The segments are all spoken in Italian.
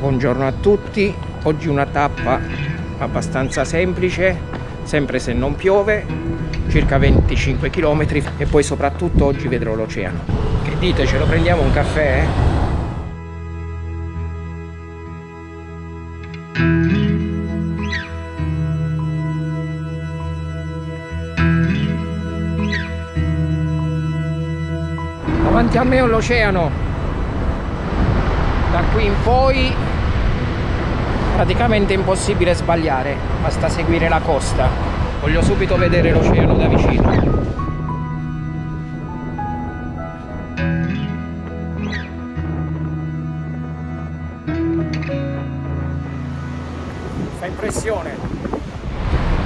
Buongiorno a tutti, oggi una tappa abbastanza semplice, sempre se non piove, circa 25 km e poi soprattutto oggi vedrò l'oceano. Che dite, ce lo prendiamo un caffè? Davanti a me ho l'oceano, da qui in poi praticamente impossibile sbagliare basta seguire la costa voglio subito vedere l'oceano da vicino. Fa impressione.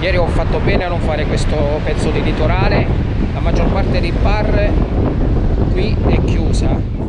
Ieri ho fatto bene a non fare questo pezzo di litorale. La maggior parte dei bar qui è chiusa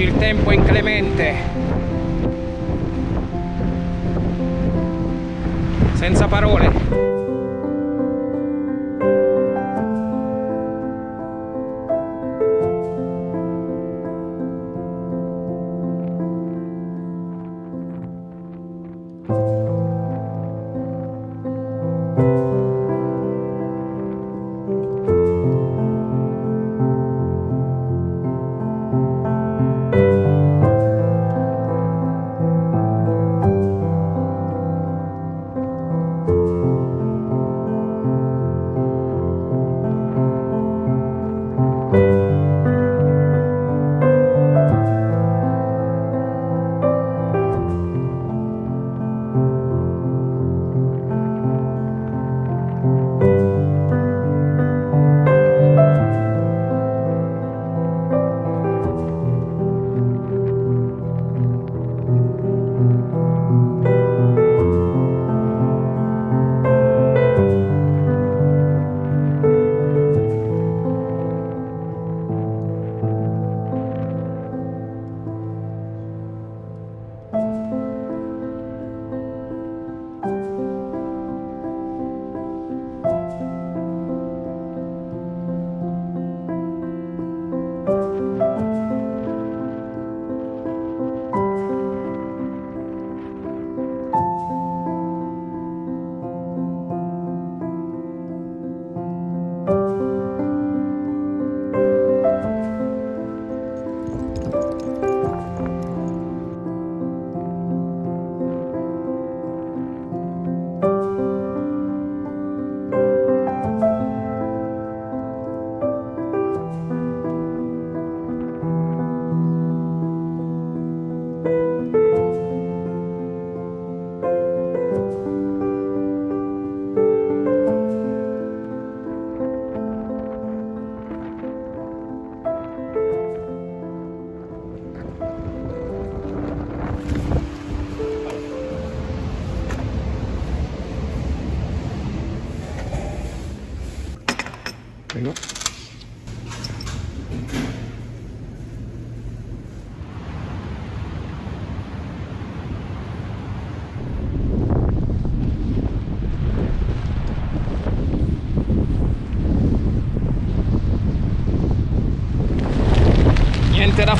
oggi il tempo è inclemente. Senza parole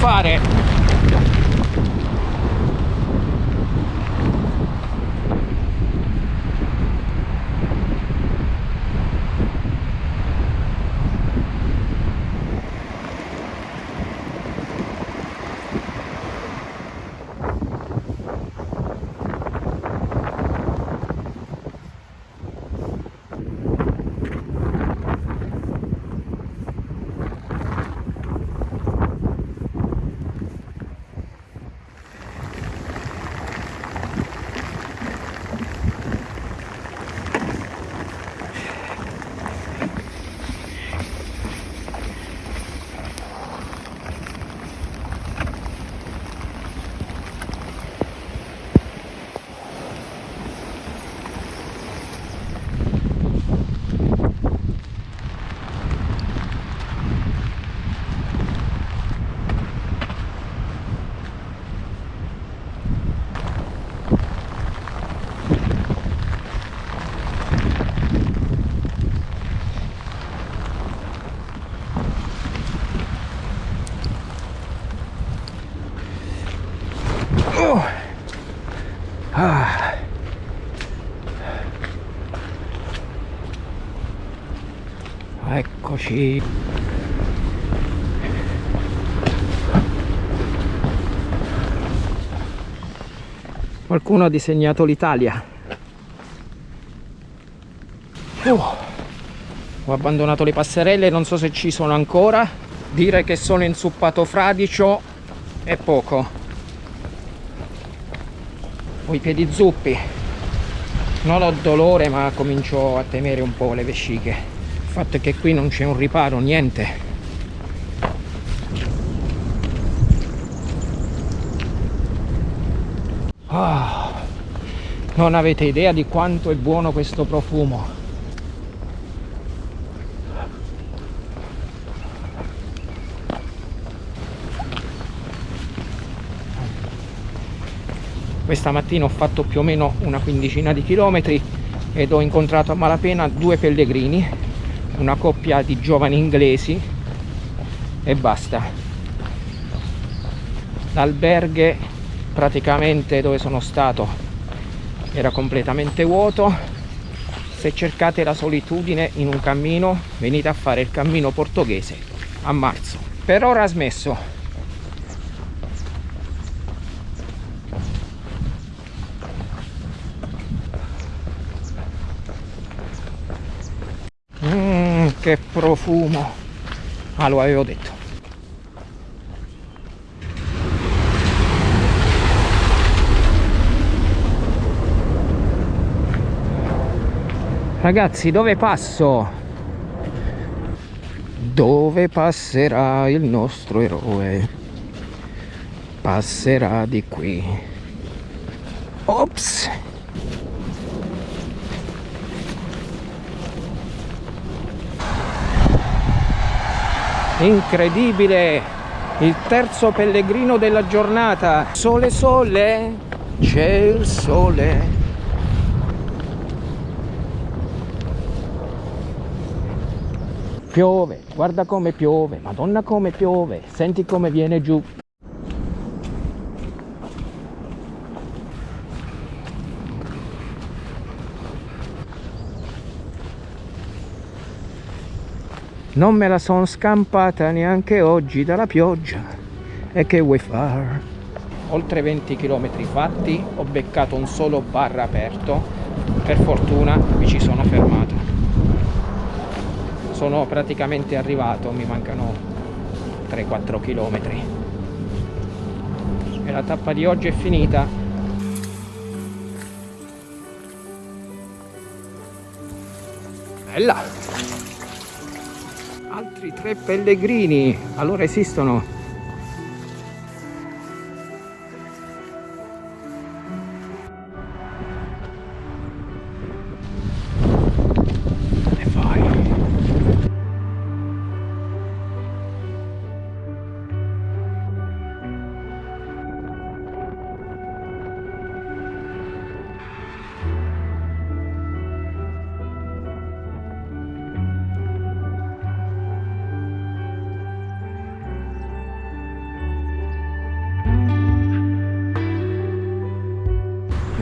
fare, Oh. Ah. Eccoci. Qualcuno ha disegnato l'Italia. Oh. Ho abbandonato le passerelle, non so se ci sono ancora. Dire che sono insuppato fradicio è poco. Ho i piedi zuppi. Non ho dolore ma comincio a temere un po' le vesciche. Il fatto è che qui non c'è un riparo, niente. Ah, non avete idea di quanto è buono questo profumo. Questa mattina ho fatto più o meno una quindicina di chilometri ed ho incontrato a malapena due pellegrini, una coppia di giovani inglesi e basta. L'alberghe praticamente dove sono stato era completamente vuoto. Se cercate la solitudine in un cammino venite a fare il cammino portoghese a marzo. Per ora smesso che profumo ah lo avevo detto Ragazzi, dove passo? Dove passerà il nostro eroe? Passerà di qui. Ops! Incredibile! Il terzo pellegrino della giornata. Sole sole, c'è il sole. Piove, guarda come piove, madonna come piove, senti come viene giù. Non me la sono scampata neanche oggi dalla pioggia. E che vuoi fare? Oltre 20 km fatti, ho beccato un solo bar aperto. Per fortuna mi ci sono fermato sono praticamente arrivato mi mancano 3-4 km e la tappa di oggi è finita bella altri tre pellegrini. Allora esistono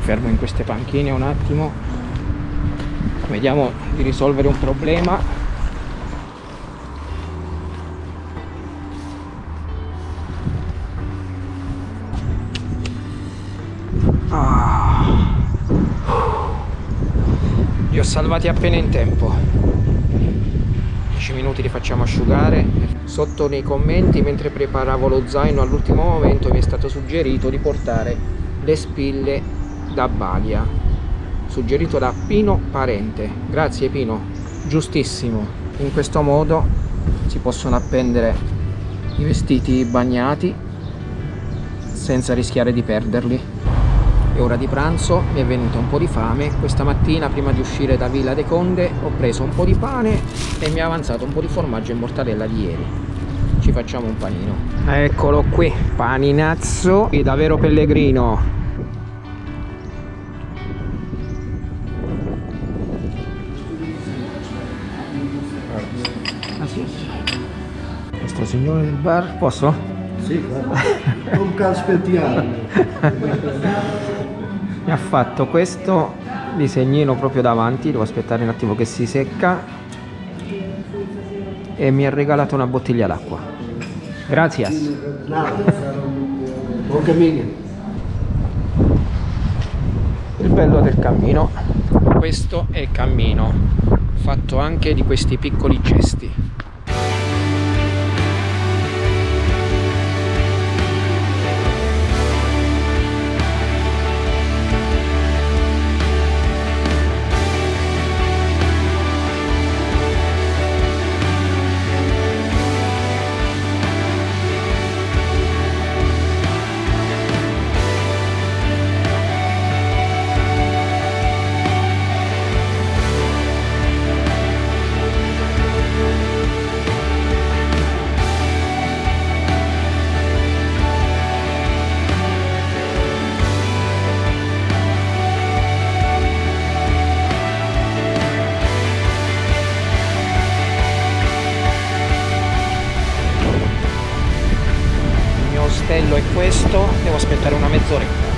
fermo in queste panchine un attimo. Vediamo di risolvere un problema. Ah. li ho salvati appena in tempo. 10 minuti li facciamo asciugare. Sotto nei commenti mentre preparavo lo zaino all'ultimo momento mi è stato suggerito di portare le spille da Balia suggerito da Pino Parente. Grazie Pino. Giustissimo. In questo modo si possono appendere i vestiti bagnati senza rischiare di perderli. È ora di pranzo mi è venuto un po' di fame. Questa mattina prima di uscire da Villa de Conde ho preso un po' di pane e mi è avanzato un po' di formaggio e mortadella di ieri. Ci facciamo un panino. Eccolo qui paninazzo davvero pellegrino Signore del Bar, posso? Sì, guarda. Non aspettiamo. mi ha fatto questo disegnino proprio davanti devo aspettare un attimo che si secca e mi ha regalato una bottiglia d'acqua grazie. Buon cammino. il bello del cammino questo è il cammino fatto anche di questi piccoli gesti aspettare una mezz'oretta